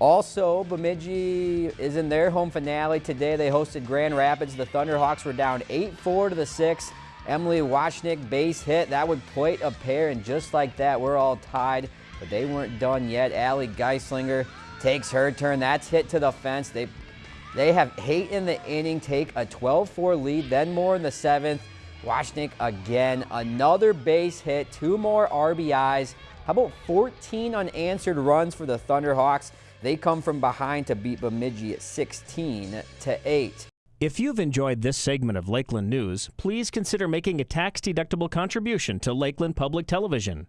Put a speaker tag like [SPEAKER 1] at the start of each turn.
[SPEAKER 1] Also, Bemidji is in their home finale today. They hosted Grand Rapids. The Thunderhawks were down 8-4 to the 6. Emily Washnick base hit. That would plate a pair, and just like that, we're all tied. But they weren't done yet. Allie Geislinger takes her turn. That's hit to the fence. They, they have eight in the inning, take a 12-4 lead, then more in the seventh. Washnick again, another base hit, two more RBIs. How about 14 unanswered runs for the Thunderhawks? They come from behind to beat Bemidji at 16 to 8.
[SPEAKER 2] If you've enjoyed this segment of Lakeland News, please consider making a tax-deductible contribution to Lakeland Public Television.